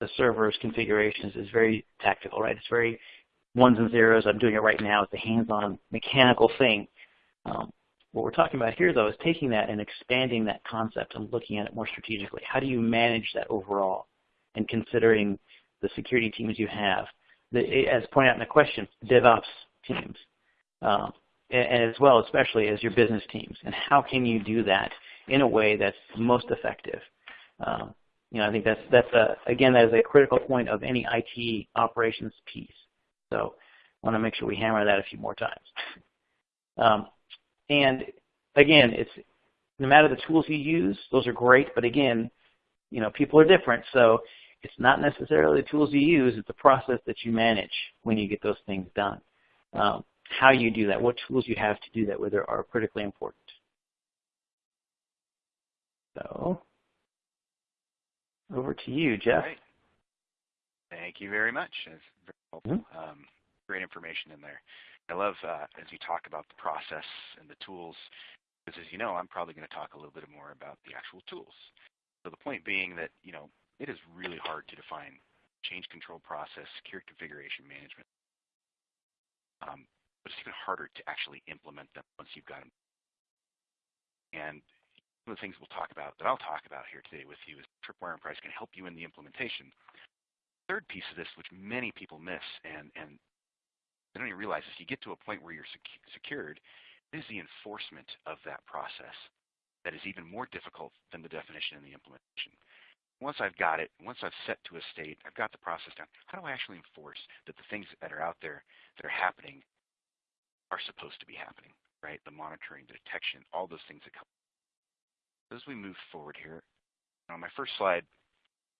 the server's configurations is very tactical, right? It's very ones and zeros. I'm doing it right now. It's a hands-on mechanical thing. Um, what we're talking about here, though, is taking that and expanding that concept and looking at it more strategically. How do you manage that overall and considering the security teams you have? The, as pointed out in the question, DevOps teams, um, and, and, as well, especially as your business teams. And how can you do that in a way that's most effective? Um, you know, I think that's that's a again that is a critical point of any IT operations piece. So I want to make sure we hammer that a few more times. Um, and again, it's no matter the tools you use, those are great. But again, you know, people are different, so it's not necessarily the tools you use; it's the process that you manage when you get those things done. Um, how you do that, what tools you have to do that with are critically important. So over to you, Jeff.
Right. Thank you very much. It's very helpful. Mm -hmm. um, great information in there. I love uh, as you talk about the process and the tools, because as you know, I'm probably going to talk a little bit more about the actual tools. So the point being that you know it is really hard to define change control process, secure configuration management, um, but it's even harder to actually implement them once you've got them. And one of the things we'll talk about, that I'll talk about here today with you, is Tripwire Enterprise can help you in the implementation. Third piece of this, which many people miss, and, and they don't even realize is you get to a point where you're sec secured, is the enforcement of that process that is even more difficult than the definition and the implementation. Once I've got it, once I've set to a state, I've got the process down, how do I actually enforce that the things that are out there that are happening are supposed to be happening, right? The monitoring, the detection, all those things that come as we move forward here, on my first slide,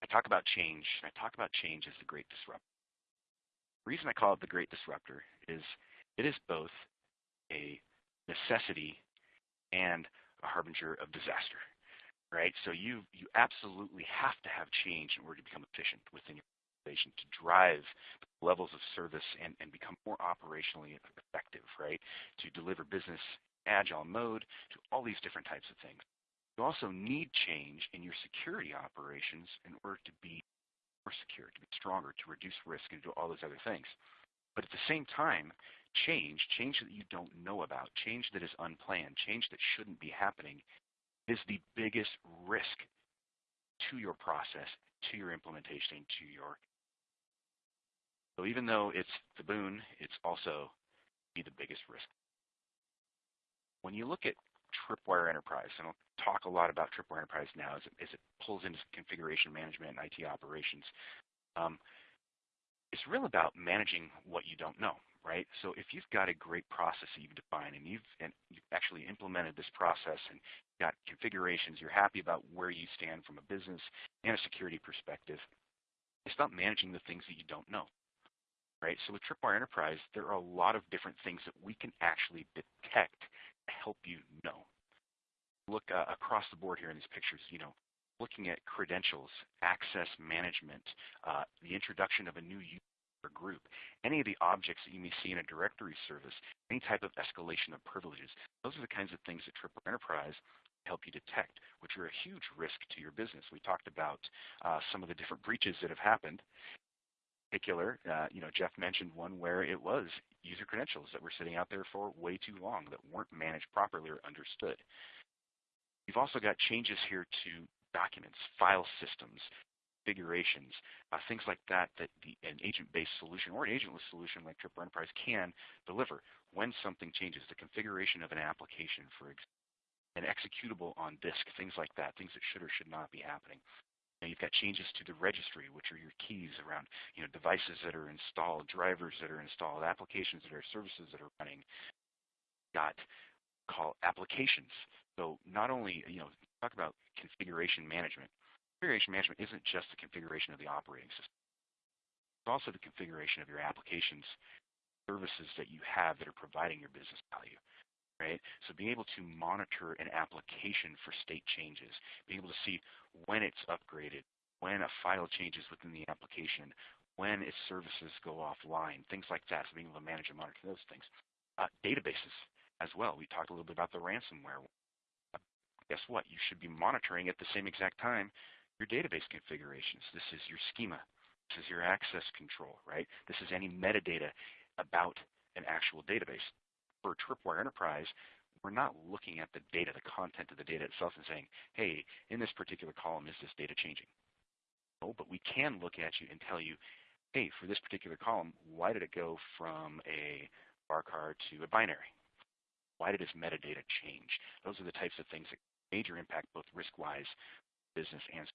I talk about change. I talk about change as the great disruptor. The reason I call it the great disruptor is it is both a necessity and a harbinger of disaster, right? So you you absolutely have to have change in order to become efficient within your organization to drive levels of service and, and become more operationally effective, right? To deliver business agile mode, to all these different types of things. You also need change in your security operations in order to be more secure, to be stronger, to reduce risk, and do all those other things. But at the same time, change, change that you don't know about, change that is unplanned, change that shouldn't be happening, is the biggest risk to your process, to your implementation, to your. So even though it's the boon, it's also be the biggest risk. When you look at Tripwire Enterprise. And I'll talk a lot about Tripwire Enterprise now as it, as it pulls into configuration management and IT operations. Um, it's really about managing what you don't know, right? So if you've got a great process that you've defined and you've, and you've actually implemented this process and got configurations, you're happy about where you stand from a business and a security perspective, it's about managing the things that you don't know, right? So with Tripwire Enterprise, there are a lot of different things that we can actually detect to help you know. Look uh, across the board here in these pictures, you know, looking at credentials, access management, uh, the introduction of a new user group, any of the objects that you may see in a directory service, any type of escalation of privileges. Those are the kinds of things that Tripwire Enterprise help you detect, which are a huge risk to your business. We talked about uh, some of the different breaches that have happened In particular, uh, you know, Jeff mentioned one where it was user credentials that were sitting out there for way too long that weren't managed properly or understood. You've also got changes here to documents, file systems, configurations, uh, things like that that the, an agent-based solution or an agentless solution like Tripwire Enterprise can deliver when something changes. The configuration of an application, for example, an executable on disk, things like that, things that should or should not be happening. Now you've got changes to the registry, which are your keys around you know, devices that are installed, drivers that are installed, applications that are services that are running. got call applications. So not only, you know, talk about configuration management. Configuration management isn't just the configuration of the operating system. It's also the configuration of your applications, services that you have that are providing your business value. Right? So being able to monitor an application for state changes, being able to see when it's upgraded, when a file changes within the application, when its services go offline, things like that. So being able to manage and monitor those things. Uh, databases as well. We talked a little bit about the ransomware. Guess what? You should be monitoring at the same exact time your database configurations. This is your schema. This is your access control, right? This is any metadata about an actual database. For Tripwire Enterprise, we're not looking at the data, the content of the data itself and saying, hey, in this particular column, is this data changing? No, but we can look at you and tell you, hey, for this particular column, why did it go from a varchar to a binary? Why did its metadata change? Those are the types of things that major impact both risk-wise, business, and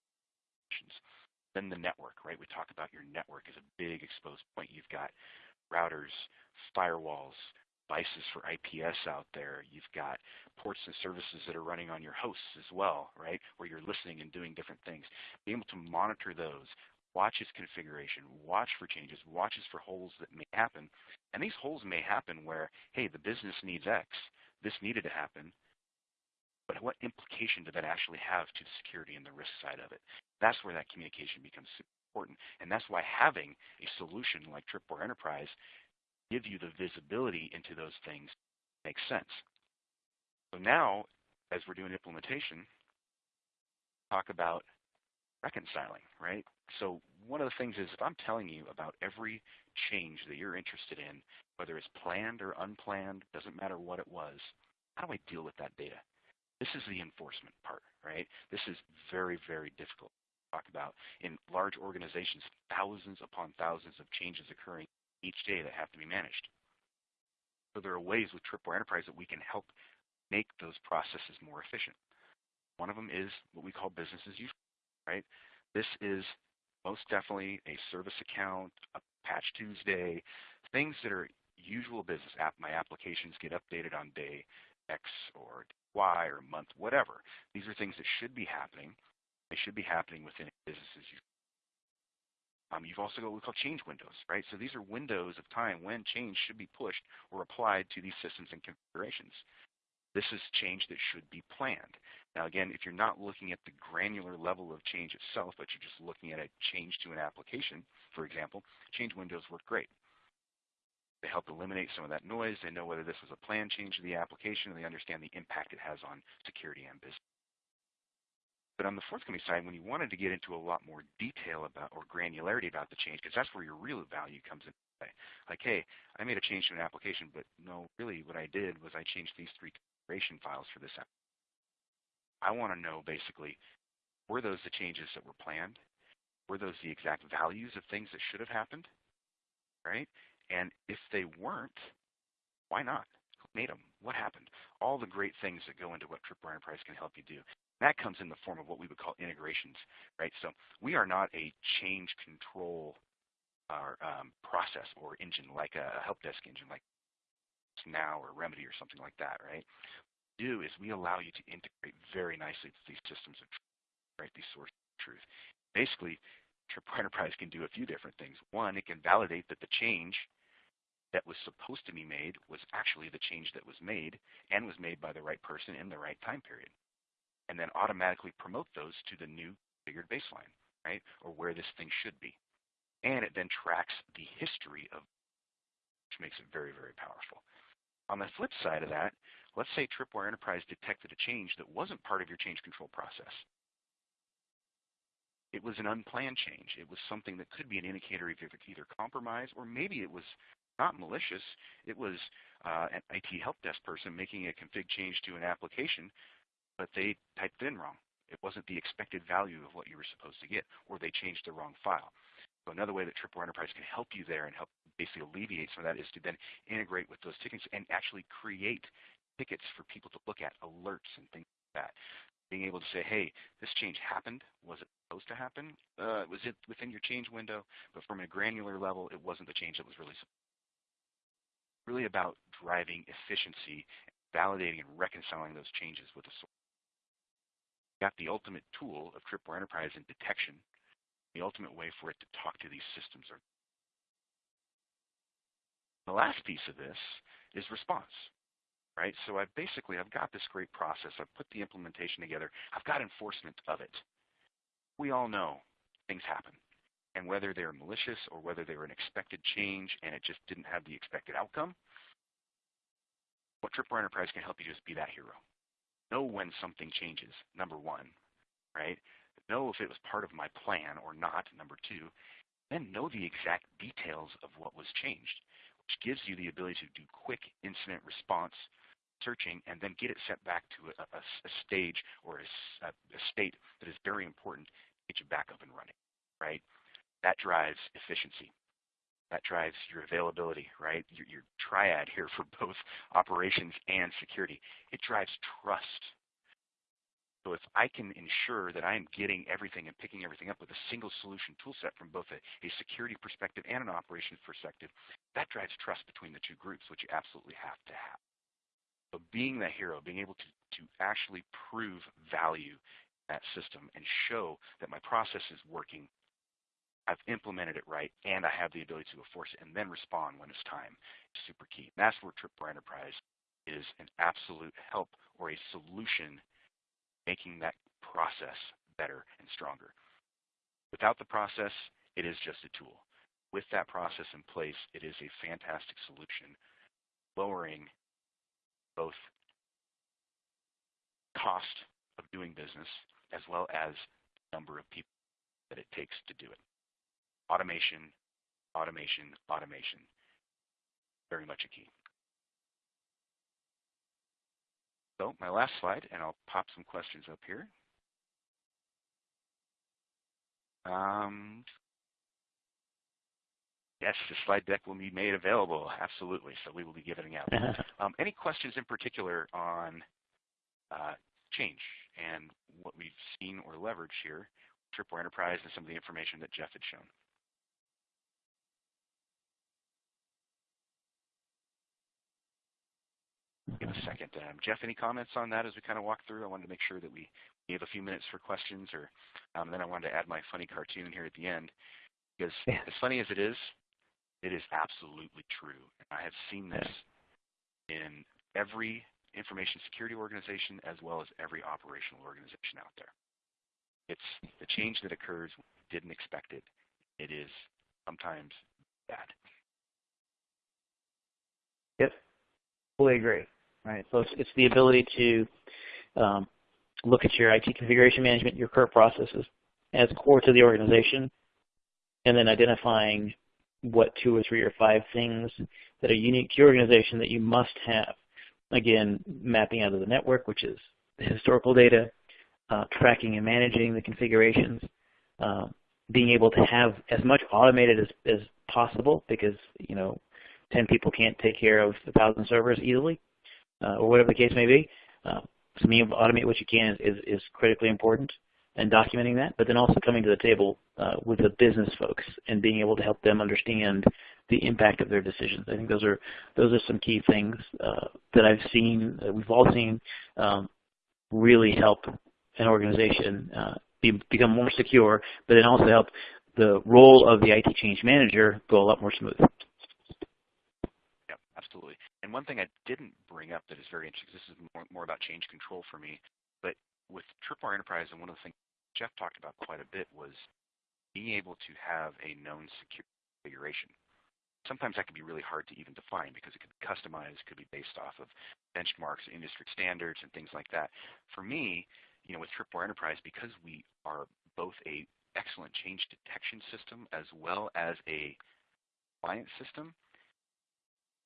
solutions. Then the network, right? We talk about your network as a big exposed point. You've got routers, firewalls, devices for IPS out there. You've got ports and services that are running on your hosts as well, right, where you're listening and doing different things. Being able to monitor those, watch its configuration, watch for changes, watches for holes that may happen. And these holes may happen where, hey, the business needs X. This needed to happen. But what implication did that actually have to the security and the risk side of it? That's where that communication becomes important. And that's why having a solution like Tripwire Enterprise give you the visibility into those things makes sense. So now, as we're doing implementation, talk about reconciling, right? So one of the things is if I'm telling you about every change that you're interested in, whether it's planned or unplanned, doesn't matter what it was, how do I deal with that data? This is the enforcement part, right? This is very, very difficult to talk about. In large organizations, thousands upon thousands of changes occurring each day that have to be managed. So there are ways with Tripwire Enterprise that we can help make those processes more efficient. One of them is what we call business as usual, right? This is most definitely a service account, a patch Tuesday, things that are usual business. App, my applications get updated on day X or Y or month, whatever. These are things that should be happening. They should be happening within businesses. Um, you've also got what we call change windows, right? So these are windows of time when change should be pushed or applied to these systems and configurations. This is change that should be planned. Now again, if you're not looking at the granular level of change itself, but you're just looking at a change to an application, for example, change windows work great. They help eliminate some of that noise. They know whether this is a planned change to the application, and they understand the impact it has on security and business. But on the forthcoming side, when you wanted to get into a lot more detail about or granularity about the change, because that's where your real value comes in. Like, hey, I made a change to an application, but no, really what I did was I changed these three configuration files for this app. I want to know basically, were those the changes that were planned? Were those the exact values of things that should have happened? Right? And if they weren't, why not? Who made them? What happened? All the great things that go into what Tripwire Enterprise can help you do. That comes in the form of what we would call integrations, right? So we are not a change control or um, process or engine like a help desk engine like Now or Remedy or something like that, right? What we do is we allow you to integrate very nicely with these systems of truth, right? These sources of truth. Basically, Tripwire Enterprise can do a few different things. One, it can validate that the change that was supposed to be made was actually the change that was made and was made by the right person in the right time period and then automatically promote those to the new figured baseline, right? Or where this thing should be. And it then tracks the history of, which makes it very, very powerful. On the flip side of that, let's say Tripwire Enterprise detected a change that wasn't part of your change control process. It was an unplanned change. It was something that could be an indicator of either compromise or maybe it was not malicious. It was uh, an IT help desk person making a config change to an application but they typed it in wrong. It wasn't the expected value of what you were supposed to get, or they changed the wrong file. So another way that Tripwire Enterprise can help you there and help basically alleviate some of that is to then integrate with those tickets and actually create tickets for people to look at, alerts and things like that. Being able to say, hey, this change happened. Was it supposed to happen? Uh, was it within your change window? But from a granular level, it wasn't the change that was really really about driving efficiency validating and reconciling those changes with the source. We got the ultimate tool of Tripwire Enterprise in detection, the ultimate way for it to talk to these systems. The last piece of this is response right? So I've basically, I've got this great process. I've put the implementation together. I've got enforcement of it. We all know things happen. And whether they're malicious or whether they were an expected change and it just didn't have the expected outcome, what Tripwire Enterprise can help you is be that hero. Know when something changes, number one, right? Know if it was part of my plan or not, number two. Then know the exact details of what was changed, which gives you the ability to do quick incident response searching and then get it set back to a, a, a stage or a, a, state that is very important to get you back up and running, right? That drives efficiency. That drives your availability, right? Your, your triad here for both operations and security. It drives trust. So if I can ensure that I am getting everything and picking everything up with a single solution tool set from both a, a security perspective and an operations perspective, that drives trust between the two groups, which you absolutely have to have. So being that hero, being able to, to actually prove value that system and show that my process is working, I've implemented it right, and I have the ability to enforce it and then respond when it's time is super key. And that's where Tripwire Enterprise is an absolute help or a solution making that process better and stronger. Without the process, it is just a tool. With that process in place, it is a fantastic solution, lowering both cost of doing business as well as the number of people that it takes to do it. Automation, automation, automation. Very much a key. So my last slide, and I'll pop some questions up here. Um, Yes, the slide deck will be made available. Absolutely. So we will be giving out. um, any questions in particular on uh, change and what we've seen or leveraged here, Tripwire Enterprise, and some of the information that Jeff had shown? Give a second. Um, Jeff, any comments on that as we kind of walk through? I wanted to make sure that we gave a few minutes for questions, or um, then I wanted to add my funny cartoon here at the end. Because yeah. as funny as it is, it is absolutely true. And I have seen this in every information security organization as well as every operational organization out there. It's the change that occurs when we didn't expect it. It is sometimes bad.
Yep, fully agree. Right. So it's, it's the ability to um, look at your IT configuration management, your current processes as core to the organization, and then identifying what two or three or five things that are unique to your organization that you must have. Again, mapping out of the network, which is the historical data, uh, tracking and managing the configurations, uh, being able to have as much automated as, as possible because, you know, 10 people can't take care of 1,000 servers easily, or whatever the case may be. Uh, to automate what you can is, is, is critically important and documenting that, but then also coming to the table uh, with the business folks and being able to help them understand the impact of their decisions. I think those are those are some key things uh, that I've seen, that we've all seen, um, really help an organization uh, be, become more secure, but then also help the role of the IT change manager go a lot more smooth.
And one thing I didn't bring up that is very interesting, this is more, more about change control for me, but with Tripwire Enterprise, and one of the things Jeff talked about quite a bit was being able to have a known security configuration. Sometimes that can be really hard to even define because it could be customized, could be based off of benchmarks, industry standards, and things like that. For me, you know, with Tripwire Enterprise, because we are both a excellent change detection system as well as a compliance system,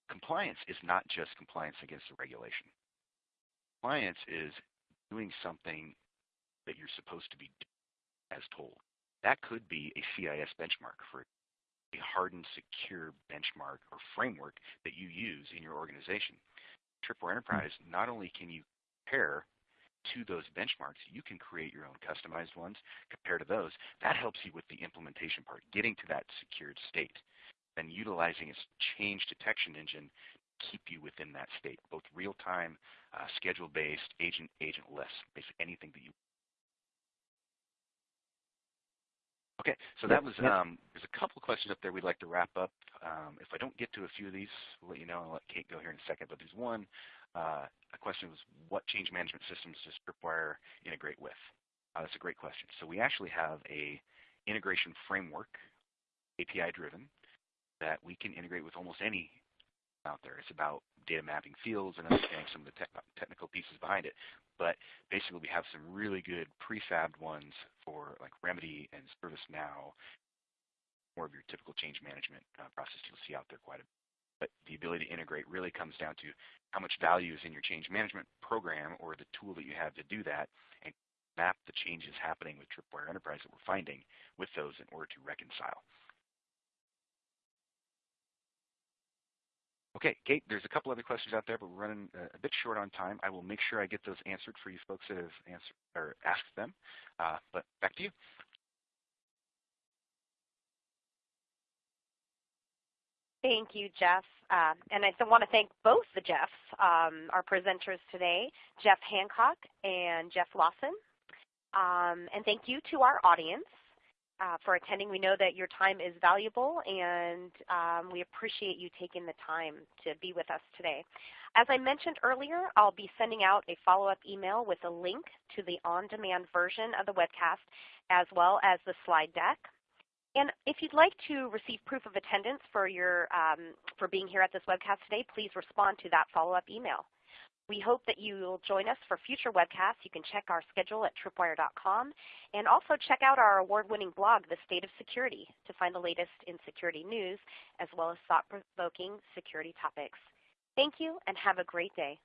compliance is not just compliance against the regulation. Compliance is doing something that you're supposed to be as told. That could be a CIS benchmark for a hardened, secure benchmark or framework that you use in your organization. Tripwire hmm. Enterprise, not only can you compare to those benchmarks, you can create your own customized ones, compare to those. That helps you with the implementation part, getting to that secured state, then utilizing its change detection engine to keep you within that state, both real-time, uh, schedule-based, agent, agentless, basically anything that you Okay, so that was, um, there's a couple of questions up there we'd like to wrap up. Um, if I don't get to a few of these, we'll let you know. I'll let Kate go here in a second. But there's one, uh, a question was, what change management systems does Tripwire integrate with? Uh, that's a great question. So we actually have a integration framework, API driven, that we can integrate with almost any out there. It's about data mapping fields and understanding some of the te technical pieces behind it. But basically, we have some really good prefabbed ones for like Remedy and ServiceNow, more of your typical change management uh, process you'll see out there quite a bit. But the ability to integrate really comes down to how much value is in your change management program or the tool that you have to do that and map the changes happening with Tripwire Enterprise that we're finding with those in order to reconcile. Okay, Kate, there's a couple other questions out there, but we're running a bit short on time. I will make sure I get those answered for you folks that have or asked them. Uh, but back to you.
Thank you, Jeff. Uh, and I want to thank both the Jeffs, um, our presenters today, Jeff Hancock and Jeff Lawson. Um, and thank you to our audience uh, for attending. We know that your time is valuable, and um, we appreciate you taking the time to be with us today. As I mentioned earlier, I'll be sending out a follow-up email with a link to the on-demand version of the webcast as well as the slide deck. And if you'd like to receive proof of attendance for, your, um, for being here at this webcast today, please respond to that follow-up email. We hope that you will join us for future webcasts. You can check our schedule at tripwire.com and also check out our award-winning blog, The State of Security, to find the latest in security news as well as thought-provoking security topics. Thank you and have a great day.